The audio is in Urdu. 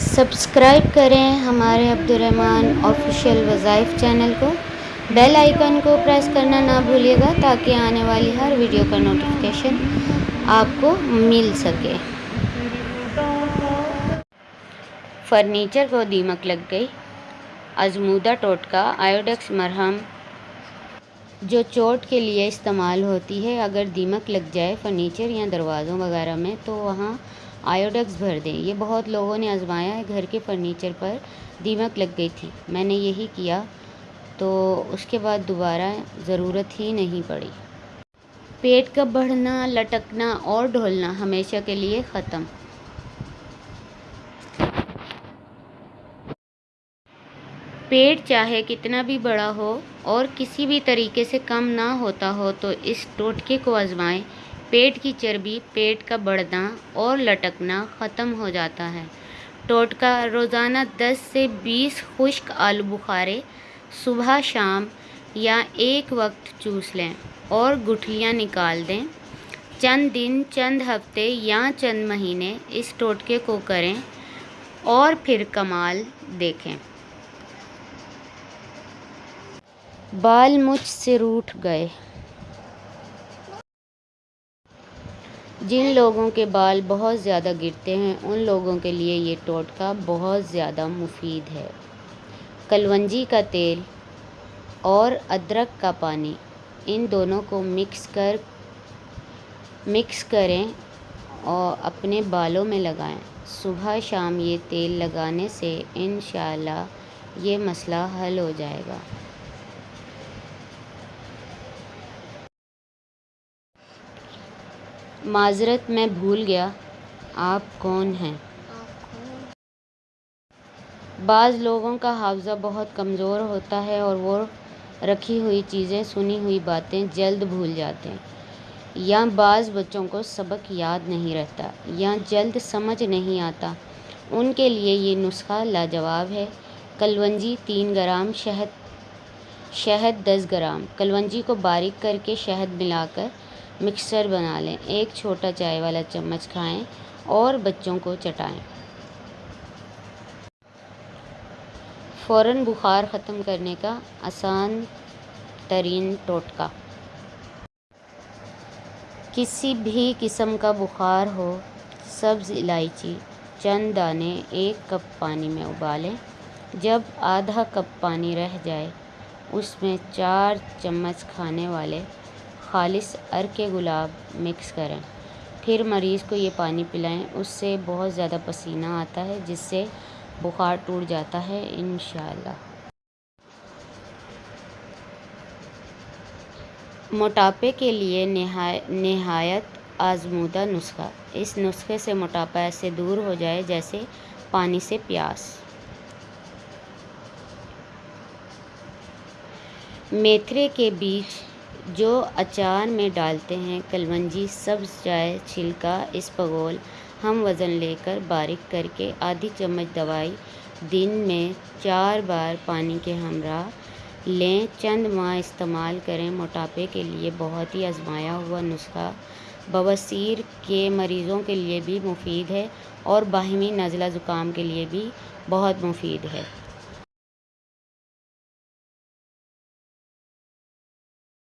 سبسکرائب کریں ہمارے عبدالرحمن آفیشیل وظائف چینل کو۔ بیل آئیکن کو پریس کرنا نہ بھولیے گا تاکہ آنے والی ہر ویڈیو کا نوٹیفیکیشن آپ کو مل سکے۔ فرنیچر کو دیمک لگ گئی۔ آزمودہ ٹوٹکا، آیوڈیکس مرہم۔ جو چوٹ کے لیے استعمال ہوتی ہے، اگر دیمک لگ جائے فرنیچر یا دروازوں وغیرہ میں، تو وہاں آیوڈیکس بھر دیں۔ یہ بہت لوگوں نے آزمایا ہے۔ گھر کے فرنیچر پر دیمک لگ گئی تھی۔ میں نے یہی کیا تو اس کے بعد دوبارہ ضرورت ہی نہیں پڑی۔ پیٹ کا بڑھنا، لٹکنا اور ڈھولنا ہمیشہ کے لیے ختم۔ پیٹ چاہے کتنا بھی بڑا ہو اور کسی بھی طریقے سے کم نہ ہوتا ہو تو اس ٹوٹکے کو آزمائیں۔ پیٹ کی چربی، پیٹ کا بڑھنا اور لٹکنا ختم ہو جاتا ہے۔ ٹوٹکا، روزانہ دس سے بیس خشک آلو بخارے صبح شام یا ایک وقت چوس لیں اور گٹھلیاں نکال دیں۔ چند دن، چند ہفتے یا چند مہینے اس ٹوٹکے کو کریں اور پھر کمال دیکھیں۔ بال مجھ سے روٹھ گئے۔ جن لوگوں کے بال بہت زیادہ گرتے ہیں، ان لوگوں کے لیے یہ ٹوٹکا بہت زیادہ مفید ہے۔ کلونجی کا تیل اور ادرک کا پانی، ان دونوں کو مکس کر، مکس کریں اور اپنے بالوں میں لگائیں۔ صبح شام یہ تیل لگانے سے انشاءاللہ یہ مسئلہ حل ہو جائے گا۔ معذرت میں بھول گیا، آپ کون ہیں؟ بعض لوگوں کا حافظہ بہت کمزور ہوتا ہے اور وہ رکھی ہوئی چیزیں، سنی ہوئی باتیں جلد بھول جاتے ہیں، یا بعض بچوں کو سبق یاد نہیں رہتا، یا جلد سمجھ نہیں آتا۔ ان کے لیے یہ نسخہ لاجواب ہے۔ کلونجی تین گرام، شہد شہد دس گرام۔ کلونجی کو باریک کر کے شہد ملا کر مکسچر بنا لیں، ایک چھوٹا چائے والا چمچ کھائیں اور بچوں کو چٹائیں۔ فوراً بخار ختم کرنے کا آسان ترین ٹوٹکا۔ کسی بھی قسم کا بخار ہو، سبز الائچی، چند دانے، ایک کپ پانی میں ابالیں۔ جب آدھا کپ پانی رہ جائے، اس میں چار چمچ کھانے والے خالص عرق گلاب مکس کریں۔ پھر مریض کو یہ پانی پلائیں، اس سے بہت زیادہ پسینہ آتا ہے، جس سے بخار ٹوٹ جاتا ہے، انشاءاللہ۔ موٹاپے کے لیے نہایت آزمودہ نسخہ۔ اس نسخے سے موٹاپا ایسے دور ہو جائے جیسے پانی سے پیاس۔ میتھرے کے بیج جو اچار میں ڈالتے ہیں، کلونجی، سبز چائے، چھلکا اسپغول ہم وزن لے کر باریک کر کے آدھی چمچ دوائی دن میں چار بار پانی کے ہمراہ لیں۔ چند ماہ استعمال کریں۔ موٹاپے کے لیے بہت ہی آزمایا ہوا نسخہ۔ بواسیر کے مریضوں کے لیے بھی مفید ہے اور باہمی نزلہ زکام کے لیے بھی بہت مفید ہے۔